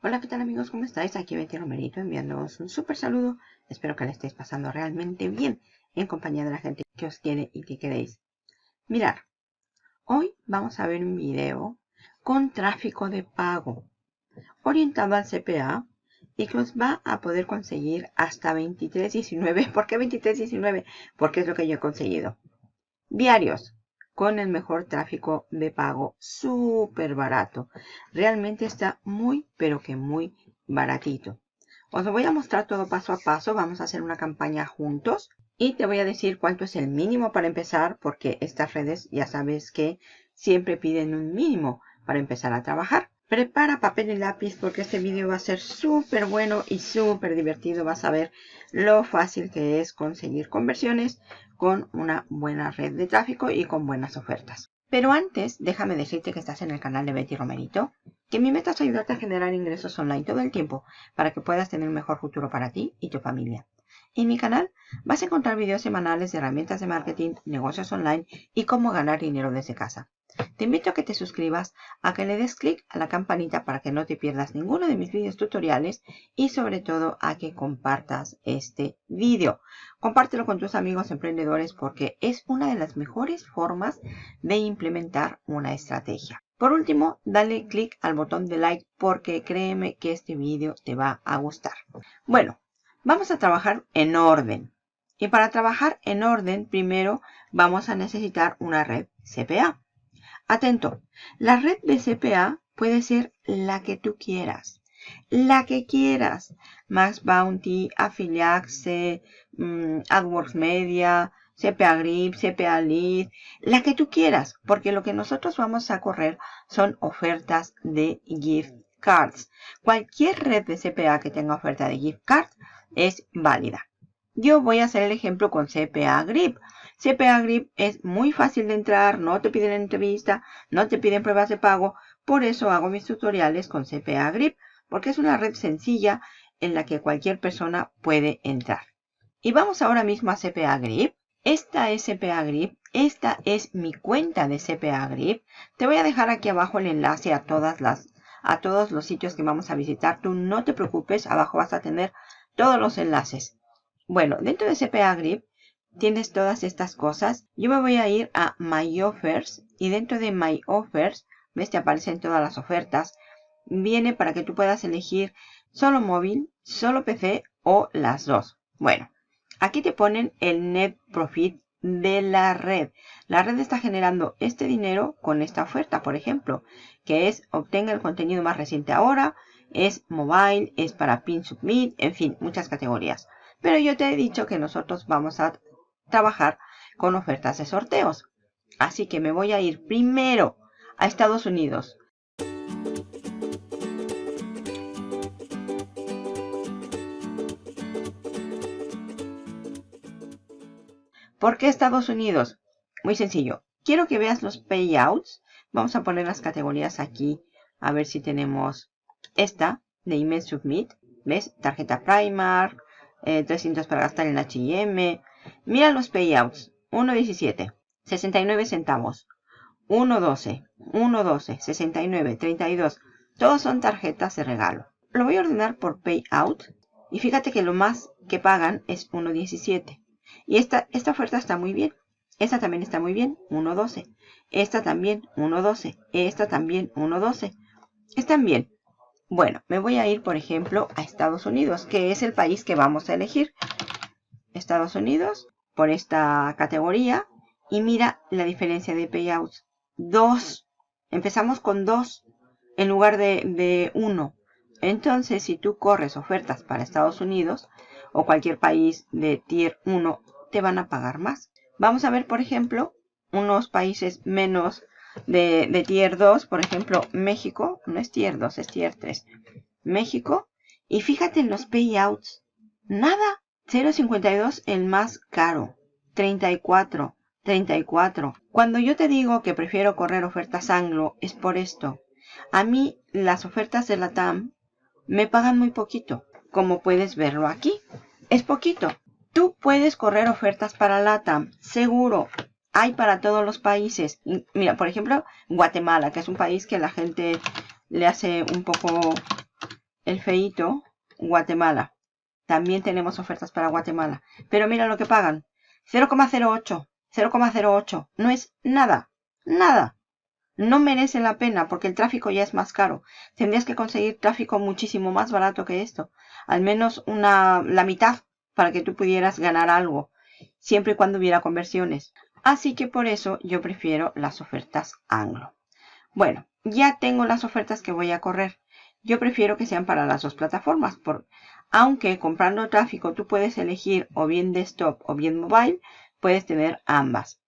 Hola, ¿qué tal amigos? ¿Cómo estáis? Aquí Betty Romerito enviándoos un súper saludo. Espero que le estéis pasando realmente bien en compañía de la gente que os quiere y que queréis. Mirar, hoy vamos a ver un video con tráfico de pago orientado al CPA y que os va a poder conseguir hasta 23.19. ¿Por qué 23.19? Porque es lo que yo he conseguido. Diarios con el mejor tráfico de pago, súper barato. Realmente está muy, pero que muy baratito. Os voy a mostrar todo paso a paso. Vamos a hacer una campaña juntos. Y te voy a decir cuánto es el mínimo para empezar, porque estas redes ya sabes que siempre piden un mínimo para empezar a trabajar. Prepara papel y lápiz porque este vídeo va a ser súper bueno y súper divertido. Vas a ver lo fácil que es conseguir conversiones con una buena red de tráfico y con buenas ofertas. Pero antes, déjame decirte que estás en el canal de Betty Romerito, que mi meta es ayudarte a generar ingresos online todo el tiempo para que puedas tener un mejor futuro para ti y tu familia. En mi canal vas a encontrar videos semanales de herramientas de marketing, negocios online y cómo ganar dinero desde casa. Te invito a que te suscribas, a que le des clic a la campanita para que no te pierdas ninguno de mis vídeos tutoriales y sobre todo a que compartas este vídeo. Compártelo con tus amigos emprendedores porque es una de las mejores formas de implementar una estrategia. Por último, dale clic al botón de like porque créeme que este vídeo te va a gustar. Bueno, vamos a trabajar en orden. Y para trabajar en orden, primero vamos a necesitar una red CPA. Atento, la red de CPA puede ser la que tú quieras. La que quieras. Max Bounty, Affiliaxe, mm, AdWords Media, CPA Grip, CPA Lead, la que tú quieras, porque lo que nosotros vamos a correr son ofertas de gift cards. Cualquier red de CPA que tenga oferta de gift cards es válida. Yo voy a hacer el ejemplo con CPA Grip. CPA Grip es muy fácil de entrar, no te piden entrevista, no te piden pruebas de pago. Por eso hago mis tutoriales con CPA Grip, porque es una red sencilla en la que cualquier persona puede entrar. Y vamos ahora mismo a CPA Grip. Esta es CPA Grip. Esta es mi cuenta de CPA Grip. Te voy a dejar aquí abajo el enlace a todas las a todos los sitios que vamos a visitar. Tú no te preocupes, abajo vas a tener todos los enlaces. Bueno, dentro de CPA Grip tienes todas estas cosas. Yo me voy a ir a My Offers y dentro de My Offers, ves, te aparecen todas las ofertas. Viene para que tú puedas elegir solo móvil, solo PC o las dos. Bueno, aquí te ponen el net profit de la red. La red está generando este dinero con esta oferta, por ejemplo, que es obtenga el contenido más reciente ahora, es mobile, es para pin submit, en fin, muchas categorías. Pero yo te he dicho que nosotros vamos a trabajar con ofertas de sorteos. Así que me voy a ir primero a Estados Unidos. ¿Por qué Estados Unidos? Muy sencillo. Quiero que veas los payouts. Vamos a poner las categorías aquí. A ver si tenemos esta de Email Submit. ¿Ves? Tarjeta Primark. 300 para gastar en H&M, Mira los payouts. 1.17, 69 centavos. 1.12, 1.12, 69, 32. Todos son tarjetas de regalo. Lo voy a ordenar por payout. Y fíjate que lo más que pagan es 1.17. Y esta, esta oferta está muy bien. Esta también está muy bien. 1.12. Esta también 1.12. Esta también 1.12. Están bien. Bueno, me voy a ir, por ejemplo, a Estados Unidos, que es el país que vamos a elegir. Estados Unidos por esta categoría y mira la diferencia de payouts. 2. Empezamos con 2 en lugar de 1. Entonces, si tú corres ofertas para Estados Unidos o cualquier país de tier 1, te van a pagar más. Vamos a ver, por ejemplo, unos países menos de, de tier 2, por ejemplo, México, no es tier 2, es tier 3. México, y fíjate en los payouts, nada, 0.52 el más caro. 34. 34. Cuando yo te digo que prefiero correr ofertas anglo es por esto. A mí las ofertas de la TAM me pagan muy poquito. Como puedes verlo aquí. Es poquito. Tú puedes correr ofertas para la TAM. Seguro. Hay para todos los países. Mira, por ejemplo, Guatemala, que es un país que la gente le hace un poco el feito Guatemala. También tenemos ofertas para Guatemala. Pero mira lo que pagan. 0,08. 0,08. No es nada. Nada. No merece la pena porque el tráfico ya es más caro. Tendrías que conseguir tráfico muchísimo más barato que esto. Al menos una, la mitad para que tú pudieras ganar algo. Siempre y cuando hubiera conversiones. Así que por eso yo prefiero las ofertas anglo. Bueno, ya tengo las ofertas que voy a correr. Yo prefiero que sean para las dos plataformas. Por, aunque comprando tráfico tú puedes elegir o bien desktop o bien mobile, puedes tener ambas.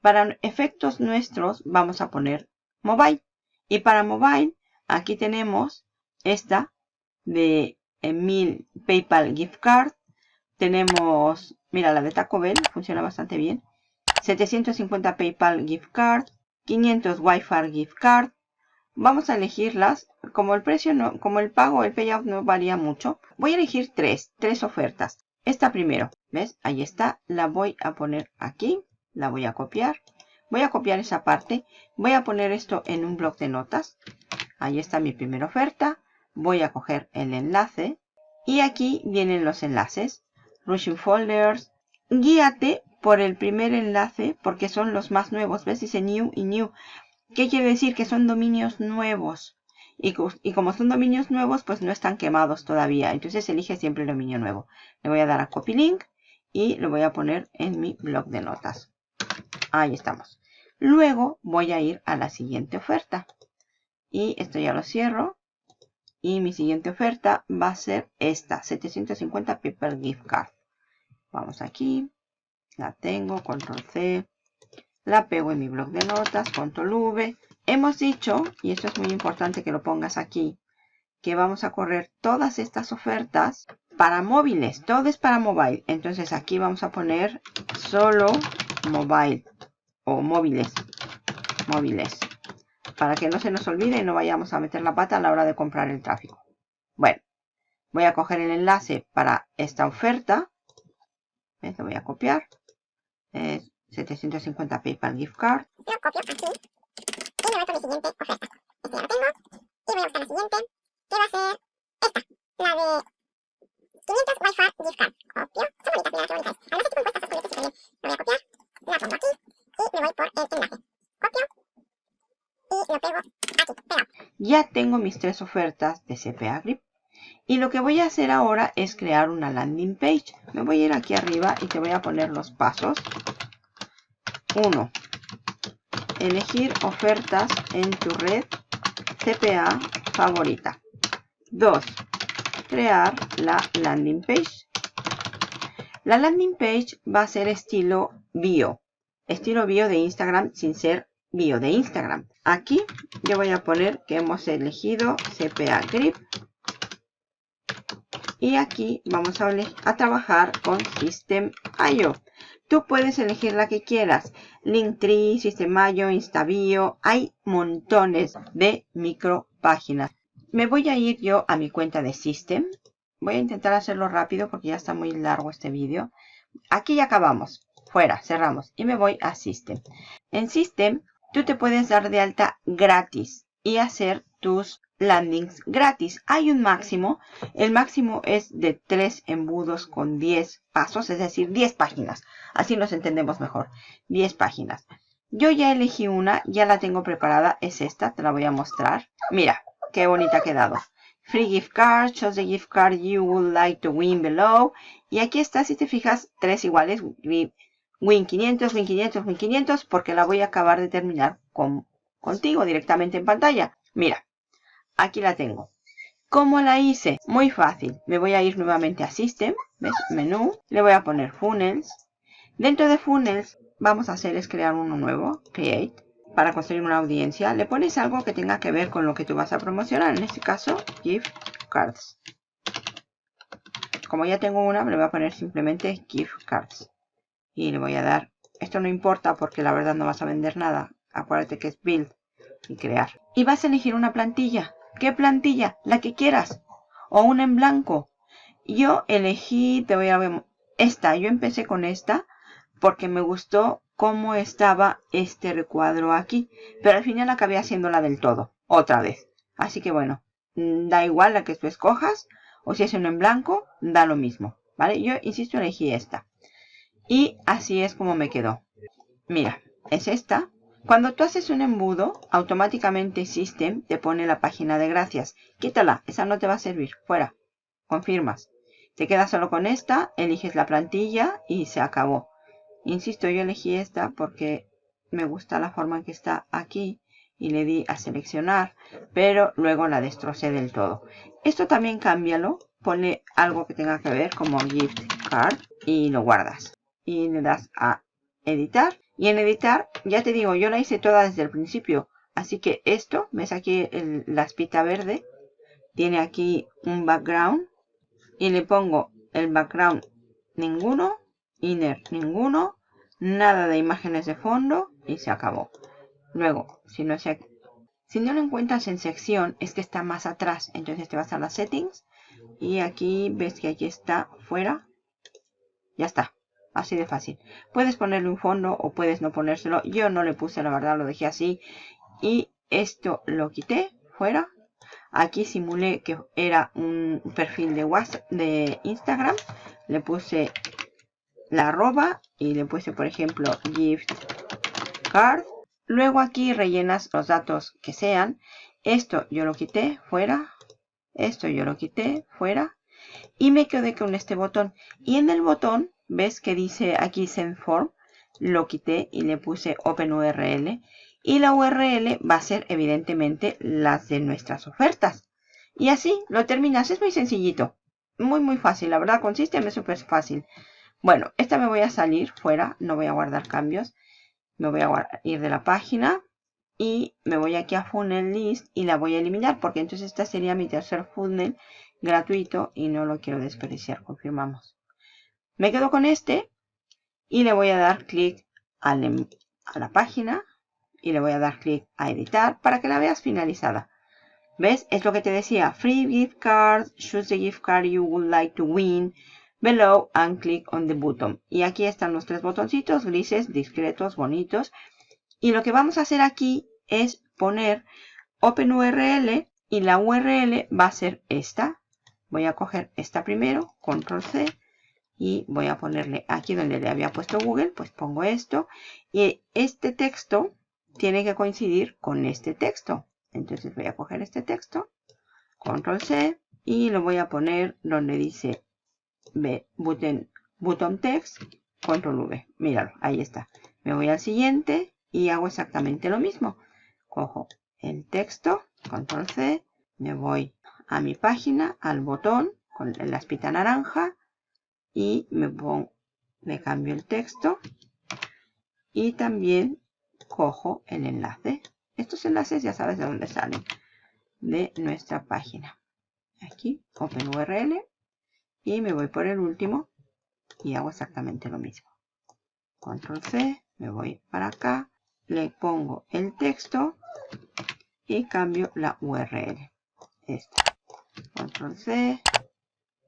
Para efectos nuestros vamos a poner mobile. Y para mobile, aquí tenemos esta de 1000 PayPal gift card. Tenemos, mira, la de Taco Bell funciona bastante bien. 750 PayPal gift card. 500 Wi-Fi gift card. Vamos a elegirlas. Como el precio no, como el pago, el payout no varía mucho. Voy a elegir tres, tres ofertas. Esta primero, ¿ves? Ahí está. La voy a poner aquí. La voy a copiar. Voy a copiar esa parte. Voy a poner esto en un bloc de notas. Ahí está mi primera oferta. Voy a coger el enlace. Y aquí vienen los enlaces. Rushing Folders. Guíate por el primer enlace porque son los más nuevos. ¿Ves? Dice New y New. ¿Qué quiere decir? Que son dominios nuevos. Y, como son dominios nuevos, pues no están quemados todavía. Entonces elige siempre el dominio nuevo. Le voy a dar a Copy Link y lo voy a poner en mi blog de notas. Ahí estamos. Luego voy a ir a la siguiente oferta. Y esto ya lo cierro. Y mi siguiente oferta va a ser esta. 750 Paper Gift Card. Vamos aquí. La tengo. Control C. La pego en mi blog de notas. Control V. Hemos dicho, y esto es muy importante que lo pongas aquí, que vamos a correr todas estas ofertas para móviles. Todo es para mobile. Entonces aquí vamos a poner solo mobile o móviles. Móviles. Para que no se nos olvide y no vayamos a meter la pata a la hora de comprar el tráfico. Bueno, voy a coger el enlace para esta oferta. Lo voy a copiar. Es 750 PayPal Gift Card. Lo copio aquí. Y me voy con mi siguiente oferta. Este ya lo tengo. Y voy a buscar la siguiente. Que va a ser esta. La de 500 Wi-Fi Gift Card. Copio. Son bonitas, mira qué bonitas. Además estoy compuestas, estas bonitas también. Lo voy a copiar. La pongo aquí y me voy por el enlace. Copio y lo pego aquí, pegado. Ya tengo mis tres ofertas de CPA Grip. Y lo que voy a hacer ahora es crear una landing page. Me voy a ir aquí arriba y te voy a poner los pasos. 1. Elegir ofertas en tu red CPA favorita. 2. Crear la landing page. La landing page va a ser estilo bio estilo bio de Instagram sin ser bio de Instagram. Aquí yo voy a poner que hemos elegido CPA Grip. Y aquí vamos a, a trabajar con System.io. Tú puedes elegir la que quieras. Linktree, System.io, InstaBio. Hay montones de micro páginas. Me voy a ir yo a mi cuenta de System. Voy a intentar hacerlo rápido porque ya está muy largo este vídeo. Aquí ya acabamos fuera, cerramos y me voy a System. En System, tú te puedes dar de alta gratis y hacer tus landings gratis. Hay un máximo, el máximo es de 3 embudos con 10 pasos, es decir, 10 páginas. Así nos entendemos mejor, 10 páginas. Yo ya elegí una, ya la tengo preparada, es esta, te la voy a mostrar. Mira, qué bonita ha quedado. Free gift card, choose the gift card you would like to win below. Y aquí está, si te fijas, tres iguales. Win 500, Win 500, Win 500, porque la voy a acabar de terminar con, contigo directamente en pantalla. Mira, aquí la tengo. ¿Cómo la hice? Muy fácil. Me voy a ir nuevamente a System, ¿ves? Menú, le voy a poner Funnels. Dentro de Funnels, vamos a hacer es crear uno nuevo, Create, para construir una audiencia. Le pones algo que tenga que ver con lo que tú vas a promocionar. En este caso, Gift Cards. Como ya tengo una, le voy a poner simplemente Gift Cards y le voy a dar, esto no importa porque la verdad no vas a vender nada, acuérdate que es build y crear. Y vas a elegir una plantilla, ¿qué plantilla? La que quieras, o una en blanco. Yo elegí, te voy a ver, esta, yo empecé con esta porque me gustó cómo estaba este recuadro aquí, pero al final acabé haciéndola del todo, otra vez. Así que bueno, mm, da igual la que tú escojas. O si es uno en blanco, da lo mismo. ¿Vale? Yo, insisto, elegí esta. Y así es como me quedó. Mira, es esta. Cuando tú haces un embudo, automáticamente System te pone la página de gracias. Quítala, esa no te va a servir. Fuera. Confirmas. Te quedas solo con esta, eliges la plantilla y se acabó. Insisto, yo elegí esta porque me gusta la forma en que está aquí y le di a seleccionar, pero luego la destrocé del todo. Esto también cámbialo, pone algo que tenga que ver como gift card y lo guardas. Y le das a editar. Y en editar, ya te digo, yo la hice toda desde el principio. Así que esto, ves aquí la espita verde, tiene aquí un background. Y le pongo el background ninguno, inner ninguno, nada de imágenes de fondo y se acabó. Luego, si no, se, si no lo encuentras en sección, es que está más atrás. Entonces te vas a las settings y aquí ves que aquí está fuera. Ya está. Así de fácil. Puedes ponerle un fondo o puedes no ponérselo. Yo no le puse, la verdad, lo dejé así. Y esto lo quité fuera. Aquí simulé que era un perfil de WhatsApp, de Instagram. Le puse la arroba y le puse, por ejemplo, gift card Luego aquí rellenas los datos que sean. Esto yo lo quité fuera. Esto yo lo quité fuera. Y me quedé con este botón. Y en el botón, ves que dice aquí send form. Lo quité y le puse open URL. Y la URL va a ser evidentemente las de nuestras ofertas. Y así lo terminas. Es muy sencillito. Muy muy fácil. La verdad consiste en súper fácil. Bueno, esta me voy a salir fuera. No voy a guardar cambios me voy a ir de la página y me voy aquí a funnel list y la voy a eliminar porque entonces esta sería mi tercer funnel gratuito y no lo quiero desperdiciar, confirmamos. Me quedo con este y le voy a dar clic a la página y le voy a dar clic a editar para que la veas finalizada. ¿Ves? Es lo que te decía. Free gift cards. Choose the gift card you would like to win below and click on the button. Y aquí están los tres botoncitos grises, discretos, bonitos. Y lo que vamos a hacer aquí es poner Open URL y la URL va a ser esta. Voy a coger esta primero, Control C, y voy a ponerle aquí donde le había puesto Google, pues pongo esto. Y este texto tiene que coincidir con este texto. Entonces voy a coger este texto, Control C, y lo voy a poner donde dice button, button text, control V. Míralo, ahí está. Me voy al siguiente y hago exactamente lo mismo. Cojo el texto, control C, me voy a mi página, al botón con la espita naranja y me pongo, me cambio el texto y también cojo el enlace. Estos enlaces ya sabes de dónde salen, de nuestra página. Aquí, OpenURL, y me voy por el último y hago exactamente lo mismo. Control C, me voy para acá, le pongo el texto y cambio la URL. Esta. Control C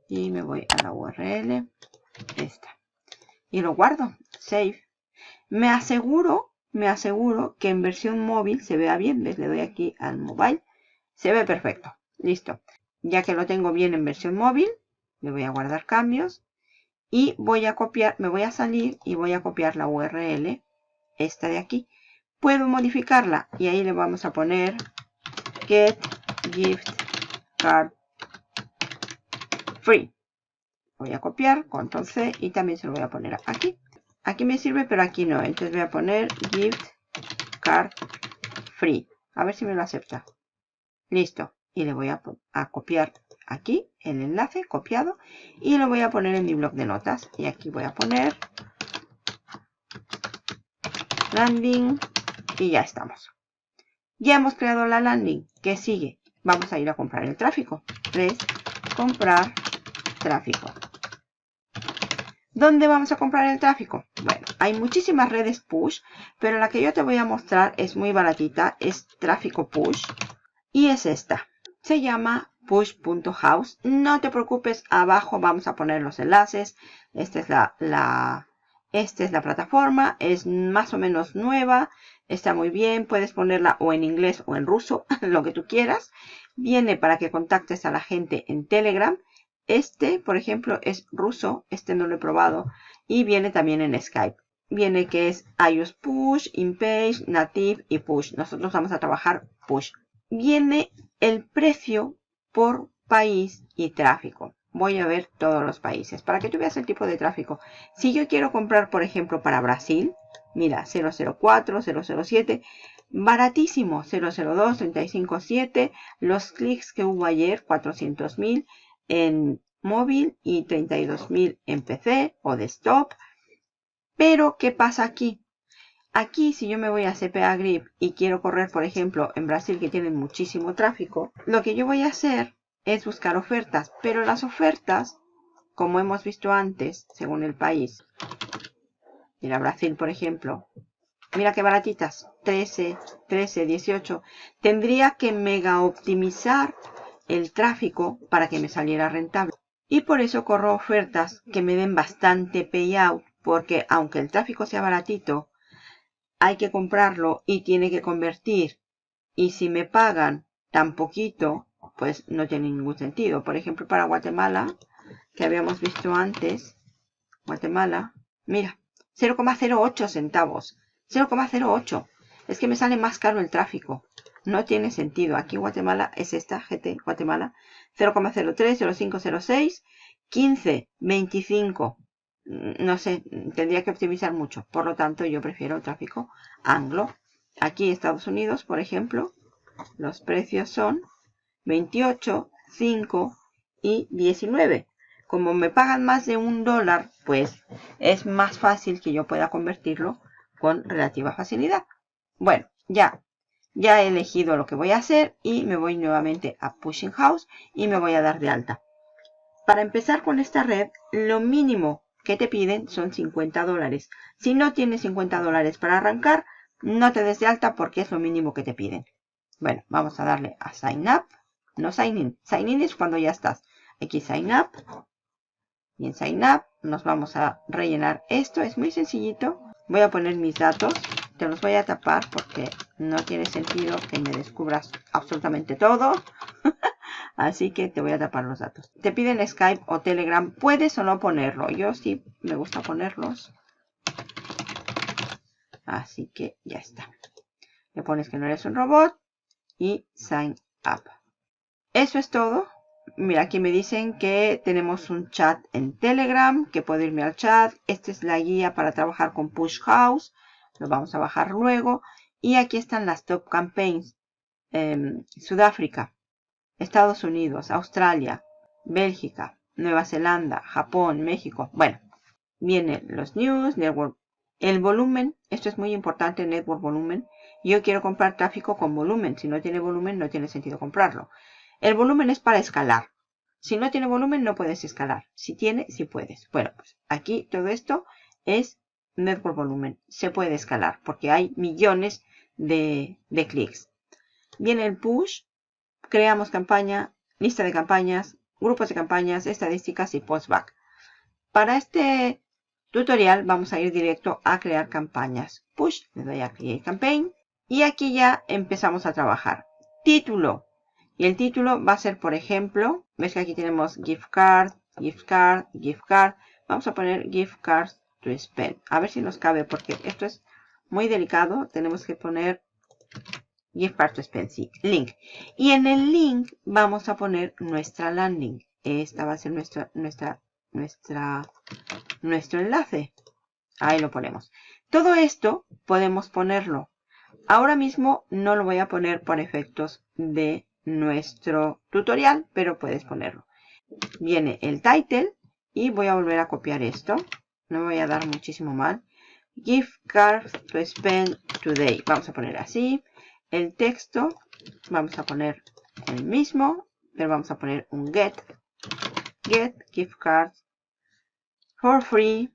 y me voy a la URL. Esta. Y lo guardo. Save. Me aseguro, me aseguro que en versión móvil se vea bien. ¿Ves? Le doy aquí al mobile. Se ve perfecto. Listo. Ya que lo tengo bien en versión móvil, le voy a guardar cambios y voy a copiar, me voy a salir y voy a copiar la URL, esta de aquí. Puedo modificarla y ahí le vamos a poner get gift card free. Voy a copiar, control C y también se lo voy a poner aquí. Aquí me sirve, pero aquí no. Entonces voy a poner gift card free. A ver si me lo acepta. Listo. Y le voy a, copiar aquí el enlace copiado y lo voy a poner en mi blog de notas. Y aquí voy a poner landing y ya estamos. Ya hemos creado la landing. ¿Qué sigue? Vamos a ir a comprar el tráfico. 3. Comprar tráfico. ¿Dónde vamos a comprar el tráfico? Bueno, hay muchísimas redes push, pero la que yo te voy a mostrar es muy baratita, es tráfico push y es esta. Se llama push.house. No te preocupes, abajo vamos a poner los enlaces. Esta es la, la, esta es la plataforma, es más o menos nueva, está muy bien, puedes ponerla o en inglés o en ruso, lo que tú quieras. viene para que contactes a la gente en Telegram. Este, por ejemplo, es ruso, este no lo he probado, y viene también en Skype. Viene que es iOS Push, InPage, Native y Push. Nosotros vamos a trabajar Push. Viene el precio por país y tráfico. Voy a ver todos los países para que tú veas el tipo de tráfico. Si yo quiero comprar, por ejemplo, para Brasil, mira, 004, 007, baratísimo, 002, 357, los clics que hubo ayer, 400.000 en móvil y 32.000 en PC o desktop. Pero, ¿qué pasa aquí? Aquí, si yo me voy a CPA Grip y quiero correr, por ejemplo, en Brasil que tienen muchísimo tráfico, lo que yo voy a hacer es buscar ofertas. Pero las ofertas, como hemos visto antes, según el país, mira Brasil, por ejemplo, mira qué baratitas, 13, 13, 18, tendría que mega optimizar el tráfico para que me saliera rentable. Y por eso corro ofertas que me den bastante payout, porque aunque el tráfico sea baratito, hay que comprarlo y tiene que convertir. Y si me pagan tan poquito, pues no tiene ningún sentido. Por ejemplo, para Guatemala, que habíamos visto antes, Guatemala, mira, 0,08 centavos. 0,08. Es que me sale más caro el tráfico. No tiene sentido. Aquí Guatemala es esta, GT Guatemala. 0,03, 0506, 15, 25. No sé, tendría que optimizar mucho. Por lo tanto, yo prefiero el tráfico anglo. Aquí Estados Unidos, por ejemplo, los precios son 28, 5 y 19. Como me pagan más de un dólar, pues es más fácil que yo pueda convertirlo con relativa facilidad. Bueno, ya, ya he elegido lo que voy a hacer y me voy nuevamente a Pushing House y me voy a dar de alta. Para empezar con esta red, lo mínimo que te piden son 50 dólares. Si no tienes 50 dólares para arrancar, no te des de alta porque es lo mínimo que te piden. Bueno, vamos a darle a Sign Up. No Sign In. Sign In es cuando ya estás. Aquí Sign Up. Y en Sign Up nos vamos a rellenar esto. Es muy sencillito. Voy a poner mis datos. Te los voy a tapar porque no tiene sentido que me descubras absolutamente todo. Así que te voy a tapar los datos. Te piden Skype o Telegram. Puedes o no ponerlo. Yo sí me gusta ponerlos. Así que ya está. Le pones que no eres un robot y sign up. Eso es todo. Mira, aquí me dicen que tenemos un chat en Telegram, que puedo irme al chat. Esta es la guía para trabajar con Push House. Lo vamos a bajar luego. Y aquí están las top campaigns. Em, Sudáfrica, Estados Unidos, Australia, Bélgica, Nueva Zelanda, Japón, México. Bueno, vienen los news, network, el volumen. Esto es muy importante, network volumen. Yo quiero comprar tráfico con volumen. Si no tiene volumen, no tiene sentido comprarlo. El volumen es para escalar. Si no tiene volumen, no puedes escalar. Si tiene, sí puedes. Bueno, pues aquí todo esto es network volumen. Se puede escalar porque hay millones de, de clics. Viene el push. Creamos campaña, lista de campañas, grupos de campañas, estadísticas y postback. Para este tutorial vamos a ir directo a crear campañas. Push, le doy a Create Campaign. Y aquí ya empezamos a trabajar. Título. Y el título va a ser, por ejemplo, ves que aquí tenemos gift card, gift card, gift card. Vamos a poner gift cards to spend. A ver si nos cabe porque esto es muy delicado. Tenemos que poner spend, sí, link. Y en el link vamos a poner nuestra landing. Esta va a ser nuestra, nuestra, nuestra, nuestro enlace. Ahí lo ponemos. Todo esto podemos ponerlo Ahora mismo no lo voy a poner por efectos de nuestro tutorial, pero puedes ponerlo. Viene el title y voy a volver a copiar esto. No me voy a dar muchísimo mal. Gift card to spend today. Vamos a poner así. El texto vamos a poner el mismo, pero vamos a poner un get. Get gift cards for free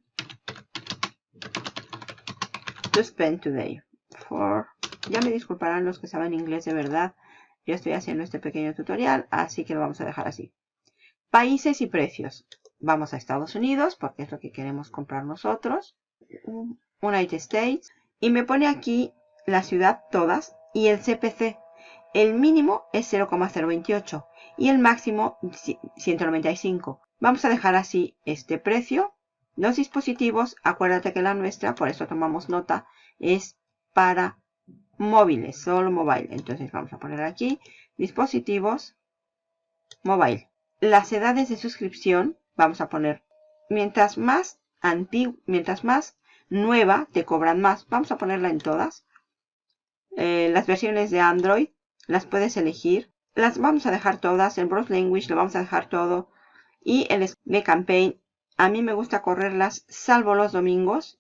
to spend today. For ya me disculparán los que saben inglés de verdad. Yo estoy haciendo este pequeño tutorial, así que lo vamos a dejar así. Países y precios. Vamos a Estados Unidos, porque es lo que queremos comprar nosotros. United States. Y me pone aquí la ciudad todas y el CPC. el mínimo es 0,028 y el máximo 195. Vamos a dejar así este precio. Los dispositivos, acuérdate que la nuestra, por eso tomamos nota, es para móviles, solo mobile. Entonces vamos a poner aquí dispositivos mobile. Las edades de suscripción, vamos a poner, mientras más antiguo, mientras más nueva, te cobran más. Vamos a ponerla en todas. Eh, las versiones de Android, las puedes elegir. Las vamos a dejar todas. El Browse Language lo vamos a dejar todo. Y el de Campaign, a mí me gusta correrlas salvo los domingos.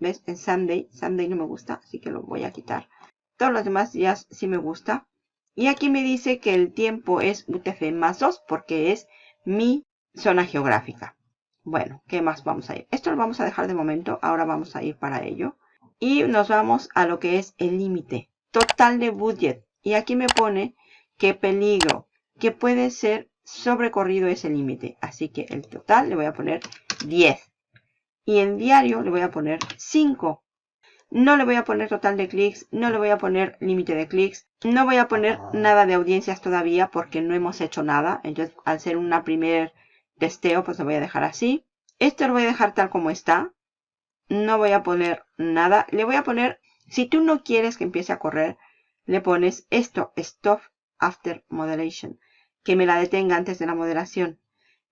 ¿Ves? En Sunday. Sunday no me gusta, así que lo voy a quitar. Todos los demás días sí me gusta. Y aquí me dice que el tiempo es UTF más 2 porque es mi zona geográfica. Bueno, ¿qué más vamos a ir? Esto lo vamos a dejar de momento. Ahora vamos a ir para ello. Y nos vamos a lo que es el límite total de budget. Y aquí me pone que peligro, que puede ser sobrecorrido ese límite. Así que el total le voy a poner 10. Y en diario le voy a poner 5. No le voy a poner total de clics, no le voy a poner límite de clics. No voy a poner nada de audiencias todavía porque no hemos hecho nada. Entonces, al ser una primer testeo, pues lo voy a dejar así. Esto lo voy a dejar tal como está. No voy a poner nada. Le voy a poner, si tú no quieres que empiece a correr, le pones esto, stop after moderation. Que me la detenga antes de la moderación.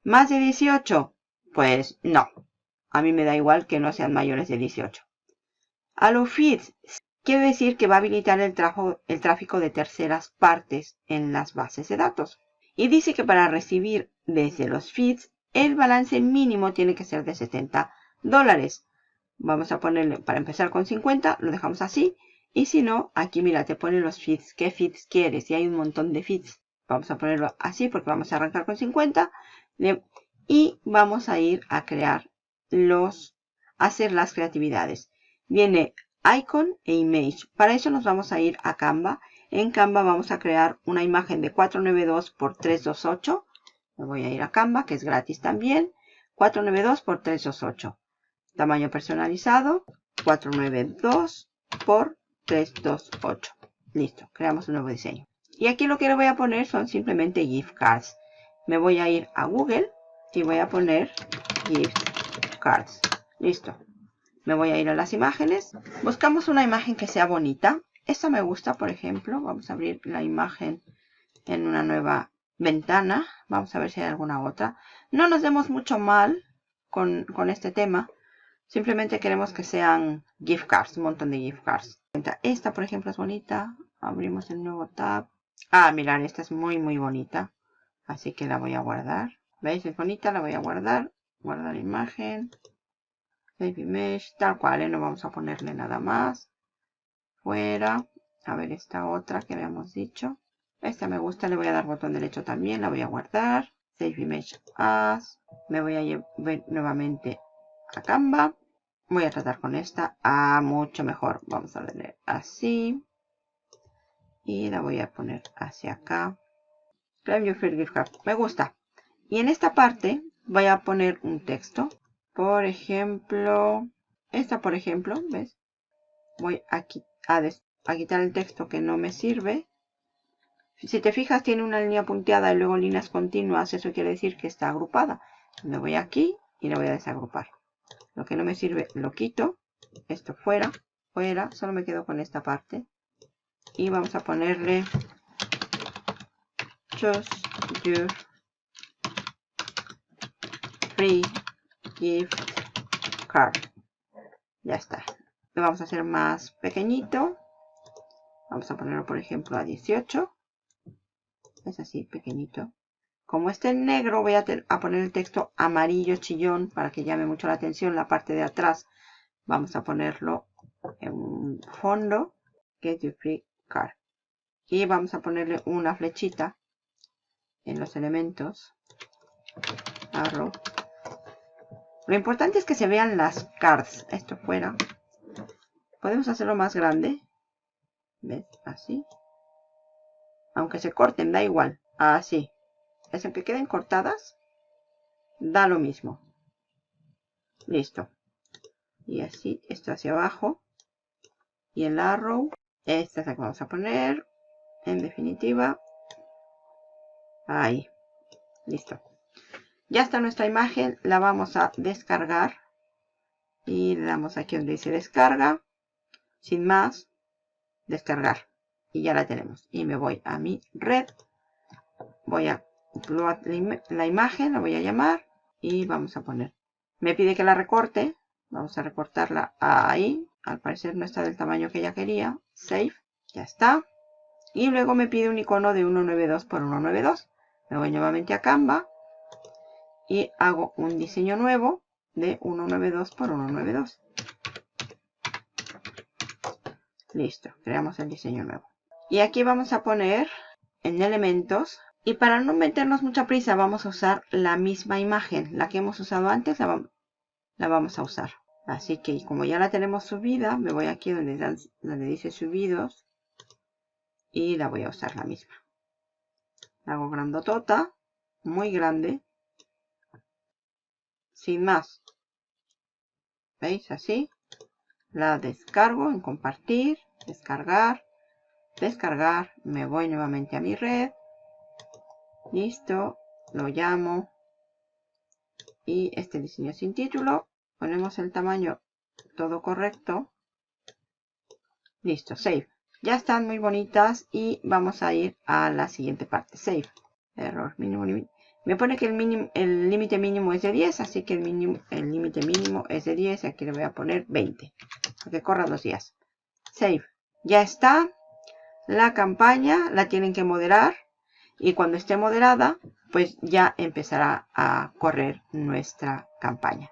¿Más de 18? Pues no. A mí me da igual que no sean mayores de 18. Allow feeds quiere decir que va a habilitar el, el tráfico de terceras partes en las bases de datos. Y dice que para recibir desde los feeds, el balance mínimo tiene que ser de 70 dólares. Vamos a ponerle, para empezar con 50, lo dejamos así. Y si no, aquí mira, te pone los feeds. ¿Qué feeds quieres? Y hay un montón de feeds. Vamos a ponerlo así porque vamos a arrancar con 50. Y vamos a ir a crear los, hacer las creatividades. Viene icon e image. Para eso nos vamos a ir a Canva. En Canva vamos a crear una imagen de 492 por 328. Me voy a ir a Canva, que es gratis también. 492 por 328. Tamaño personalizado, 492 por 328. Listo, creamos un nuevo diseño. Y aquí lo que le voy a poner son simplemente gift cards. Me voy a ir a Google y voy a poner gift cards. Listo. Me voy a ir a las imágenes. Buscamos una imagen que sea bonita. Esta me gusta, por ejemplo. Vamos a abrir la imagen en una nueva ventana. Vamos a ver si hay alguna otra. No nos demos mucho mal con, con este tema. Simplemente queremos que sean gift cards, un montón de gift cards. Esta, por ejemplo, es bonita. Abrimos el nuevo tab. Ah, mirad, esta es muy, muy bonita. Así que la voy a guardar. ¿Veis? Es bonita, la voy a guardar. Guardar imagen. Baby Mesh, tal cual, ¿eh? no vamos a ponerle nada más. Fuera. A ver esta otra que habíamos dicho. Esta me gusta, le voy a dar botón derecho también, la voy a guardar. Save Image As. Me voy a llevar nuevamente a Canva. Voy a tratar con esta. Ah, mucho mejor. Vamos a darle así. Y la voy a poner hacia acá. Claim your free gift card. Me gusta. Y en esta parte voy a poner un texto. Por ejemplo, esta por ejemplo, ¿ves? Voy a, a quitar el texto que no me sirve. Si te fijas tiene una línea punteada y luego líneas continuas, eso quiere decir que está agrupada. Me voy aquí y la voy a desagrupar. Lo que no me sirve lo quito. Esto fuera, fuera, solo me quedo con esta parte. Y vamos a ponerle Just Your Free gift card. Ya está. Vamos a hacer más pequeñito. Vamos a ponerlo, por ejemplo, a 18. Es así, pequeñito. Como este en negro, voy a, a, poner el texto amarillo chillón para que llame mucho la atención la parte de atrás. Vamos a ponerlo en un fondo. Get your free card. Y vamos a ponerle una flechita en los elementos. Arrow lo importante es que se vean las cards. Esto fuera. Podemos hacerlo más grande. ¿Ves? Así. Aunque se corten, da igual. Así. Es el que queden cortadas. Da lo mismo. Listo. Y así, esto hacia abajo. Y el arrow. Esta es la que vamos a poner. en definitiva. Ahí. Listo. Ya está nuestra imagen. La vamos a descargar. Y le damos aquí donde dice descarga. Sin más. Descargar. Y ya la tenemos. Y me voy a mi red. Voy a la imagen. La voy a llamar. Y vamos a poner. Me pide que la recorte. Vamos a recortarla ahí. Al parecer no está del tamaño que ella quería. Save. Ya está. Y luego me pide un icono de 192 por 192. Me voy nuevamente a Canva. Y hago un diseño nuevo de 192 por 192. Listo. Creamos el diseño nuevo. Y aquí vamos a poner en elementos. Y para no meternos mucha prisa vamos a usar la misma imagen. La que hemos usado antes la, vamos a usar. Así que como ya la tenemos subida, me voy aquí donde, donde dice subidos y la voy a usar la misma. La hago grandotota, muy grande, sin más. ¿Veis? Así. La descargo en compartir, descargar, descargar. Me voy nuevamente a mi red. Listo. Lo llamo. Y este diseño sin título Ponemos el tamaño todo correcto. Listo, save. Ya están muy bonitas y vamos a ir a la siguiente parte. Save. Error mínimo Me pone que el límite mínimo es de 10, así que el límite mínimo es de 10. Aquí le voy a poner 20. Para que corra dos días. Save. Ya está. La campaña la tienen que moderar. Y cuando esté moderada, pues ya empezará a correr nuestra campaña.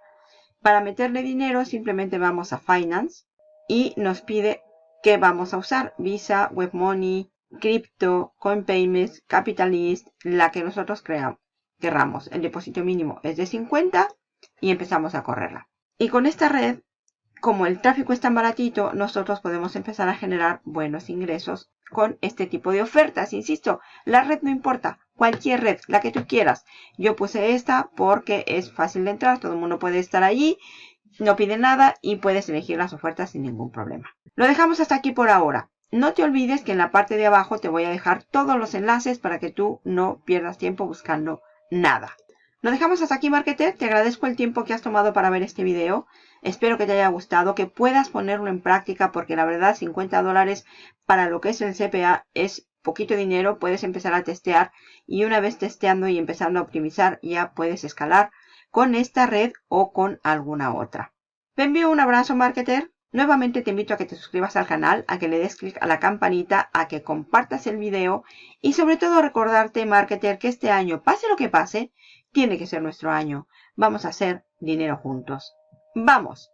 Para meterle dinero simplemente vamos a Finance y nos pide qué vamos a usar. Visa, WebMoney, Crypto, CoinPayments, Capitalist, la que nosotros creamos, querramos. El depósito mínimo es de 50 y empezamos a correrla. Y con esta red, como el tráfico es tan baratito, nosotros podemos empezar a generar buenos ingresos con este tipo de ofertas. Insisto, la red no importa, cualquier red, la que tú quieras. Yo puse esta porque es fácil de entrar, todo el mundo puede estar allí, no pide nada y puedes elegir las ofertas sin ningún problema. Lo dejamos hasta aquí por ahora. No te olvides que en la parte de abajo te voy a dejar todos los enlaces para que tú no pierdas tiempo buscando nada. Lo dejamos hasta aquí, Marketer. Te agradezco el tiempo que has tomado para ver este video. Espero que te haya gustado, que puedas ponerlo en práctica porque la verdad 50 dólares para lo que es el CPA es poquito dinero. Puedes empezar a testear y una vez testeando y empezando a optimizar ya puedes escalar con esta red o con alguna otra. Te envío un abrazo, Marketer. Nuevamente te invito a que te suscribas al canal, a que le des clic a la campanita, a que compartas el video y sobre todo recordarte, Marketer, que este año, pase lo que pase, tiene que ser nuestro año. Vamos a hacer dinero juntos. ¡Vamos!